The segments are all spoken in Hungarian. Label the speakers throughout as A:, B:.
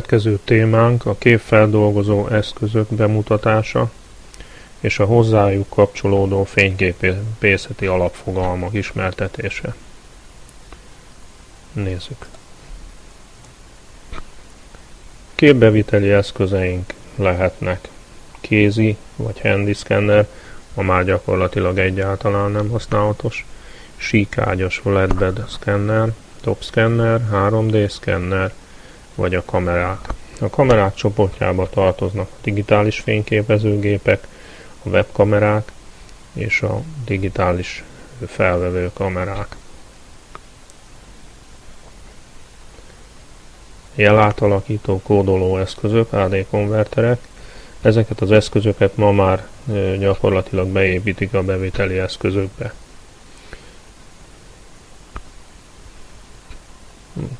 A: Következő témánk a képfeldolgozó eszközök bemutatása és a hozzájuk kapcsolódó fényképészeti alapfogalmak ismertetése. Nézzük. Képbeviteli eszközeink lehetnek kézi vagy handy scanner, ma már gyakorlatilag egyáltalán nem használatos, síkágyas flatbed scanner, top scanner, 3D scanner, vagy a kamerák. A kamerák csoportjába tartoznak a digitális fényképezőgépek, a webkamerák és a digitális felvevő kamerák. Jelátalakító kódoló eszközök, AD konverterek. Ezeket az eszközöket ma már gyakorlatilag beépítik a beviteli eszközökbe.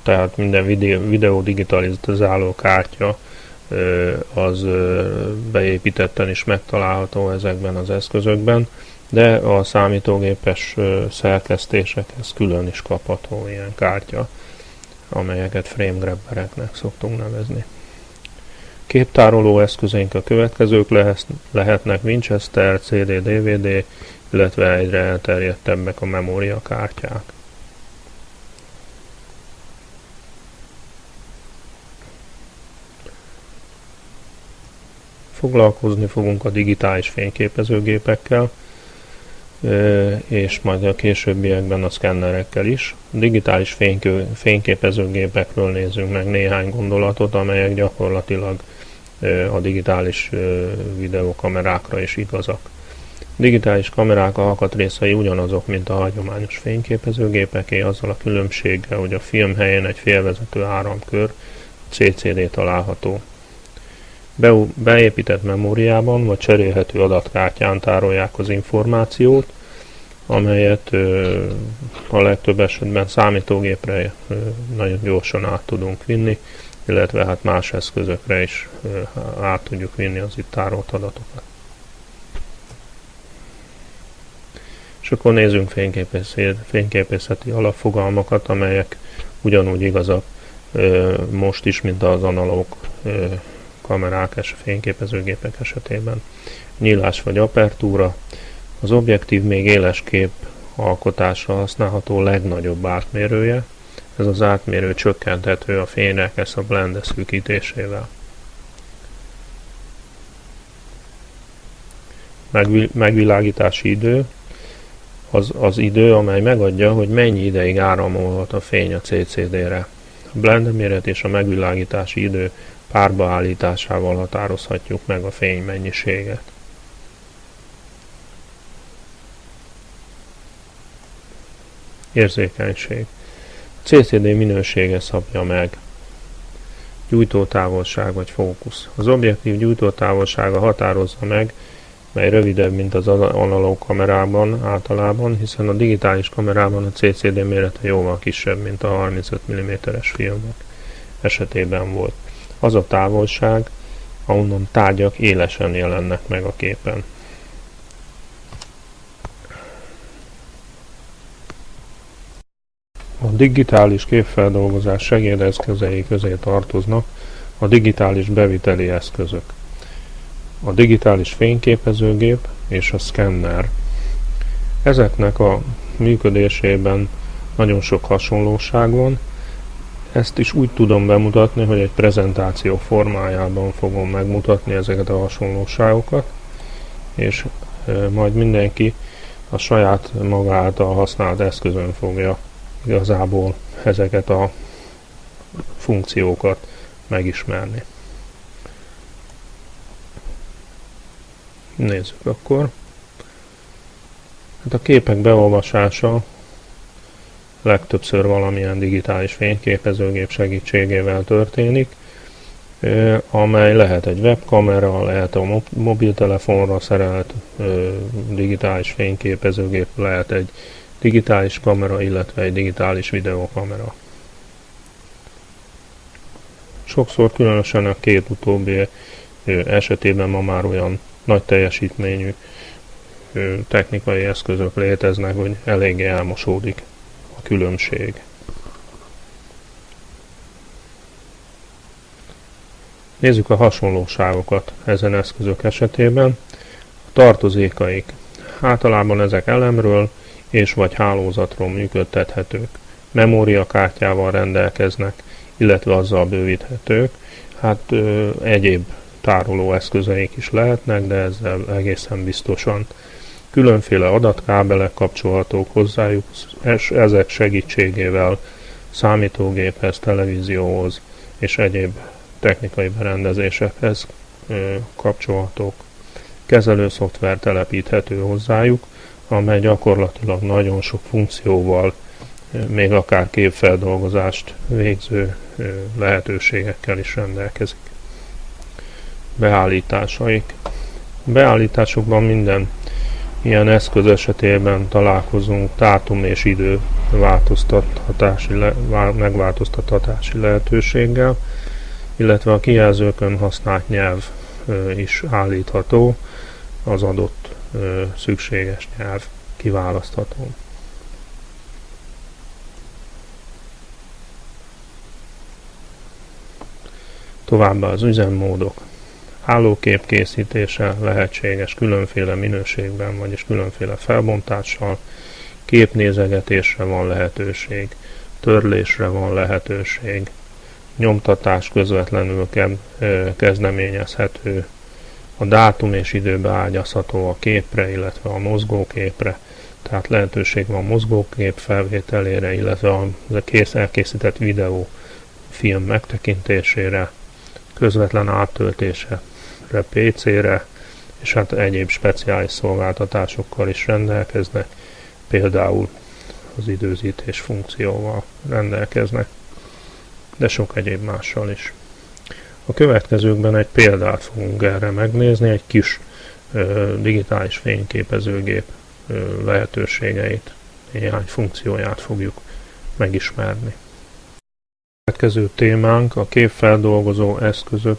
A: Tehát minden videó, videó digitalizáló kártya az beépítetten is megtalálható ezekben az eszközökben, de a számítógépes szerkesztésekhez külön is kapható ilyen kártya, amelyeket frame grabbereknek szoktunk nevezni. Képtároló eszközeink a következők lehetnek Winchester, CD, DVD, illetve egyre elterjedtebbek a memóriakártyák. Foglalkozni fogunk a digitális fényképezőgépekkel, és majd a későbbiekben a szkennerekkel is. Digitális fényképezőgépekről nézzünk meg néhány gondolatot, amelyek gyakorlatilag a digitális videókamerákra is igazak. Digitális kamerák alkatrészei ugyanazok, mint a hagyományos fényképezőgépeké, azzal a különbséggel, hogy a film helyén egy félvezető áramkör CCD található. Beépített memóriában vagy cserélhető adatkártyán tárolják az információt, amelyet a legtöbb esetben számítógépre nagyon gyorsan át tudunk vinni, illetve hát más eszközökre is át tudjuk vinni az itt tárolt adatokat. És akkor nézzünk fényképészeti alapfogalmakat, amelyek ugyanúgy igazak most is, mint az analóg kamerák és fényképezőgépek esetében. Nyílás vagy apertúra. Az objektív még éles kép alkotásra használható legnagyobb átmérője. Ez az átmérő csökkenthető a fénynek a blende szűkítésével. megvilágítási idő az az idő, amely megadja, hogy mennyi ideig áramolhat a fény a CCD-re. A blende méret és a megvilágítási idő párba állításával határozhatjuk meg a fény mennyiséget. Érzékenység. A CCD minősége szabja meg. Gyújtótávolság vagy fókusz. Az objektív gyújtótávolsága határozza meg, mely rövidebb, mint az analóg kamerában általában, hiszen a digitális kamerában a CCD mérete jóval kisebb, mint a 35 mm-es filmek esetében volt az a távolság, ahonnan tárgyak élesen jelennek meg a képen. A digitális képfeldolgozás segédeszközei közé tartoznak a digitális beviteli eszközök, a digitális fényképezőgép és a szkenner. Ezeknek a működésében nagyon sok hasonlóság van, ezt is úgy tudom bemutatni, hogy egy prezentáció formájában fogom megmutatni ezeket a hasonlóságokat, és majd mindenki a saját maga által használt eszközön fogja igazából ezeket a funkciókat megismerni. Nézzük akkor. Hát a képek beolvasása legtöbbször valamilyen digitális fényképezőgép segítségével történik, amely lehet egy webkamera, lehet a mobiltelefonra szerelt digitális fényképezőgép, lehet egy digitális kamera, illetve egy digitális videokamera. Sokszor különösen a két utóbbi esetében ma már olyan nagy teljesítményű technikai eszközök léteznek, hogy eléggé elmosódik különbség. Nézzük a hasonlóságokat ezen eszközök esetében. A tartozékaik. Általában ezek elemről és vagy hálózatról működtethetők. Memóriakártyával rendelkeznek, illetve azzal bővíthetők. Hát ö, egyéb tároló eszközeik is lehetnek, de ezzel egészen biztosan. Különféle adatkábelek kapcsolhatók hozzájuk, és ezek segítségével számítógéphez, televízióhoz és egyéb technikai berendezésekhez kapcsolhatók. Kezelő szoftver telepíthető hozzájuk, amely gyakorlatilag nagyon sok funkcióval, még akár képfeldolgozást végző lehetőségekkel is rendelkezik. Beállításaik. Beállításokban minden ilyen eszköz esetében találkozunk dátum és idő változtathatási le, megváltoztathatási lehetőséggel, illetve a kijelzőkön használt nyelv is állítható, az adott szükséges nyelv kiválasztható. Továbbá az üzemmódok. Állókép készítése lehetséges különféle minőségben, vagyis különféle felbontással, képnézegetésre van lehetőség, törlésre van lehetőség, nyomtatás közvetlenül kezdeményezhető, a dátum és idő beágyazható a képre, illetve a mozgóképre, tehát lehetőség van mozgókép felvételére, illetve a kész elkészített videó film megtekintésére, közvetlen áttöltése PC-re, és hát egyéb speciális szolgáltatásokkal is rendelkeznek, például az időzítés funkcióval rendelkeznek, de sok egyéb mással is. A következőkben egy példát fogunk erre megnézni, egy kis ö, digitális fényképezőgép ö, lehetőségeit, néhány funkcióját fogjuk megismerni. A következő témánk a képfeldolgozó eszközök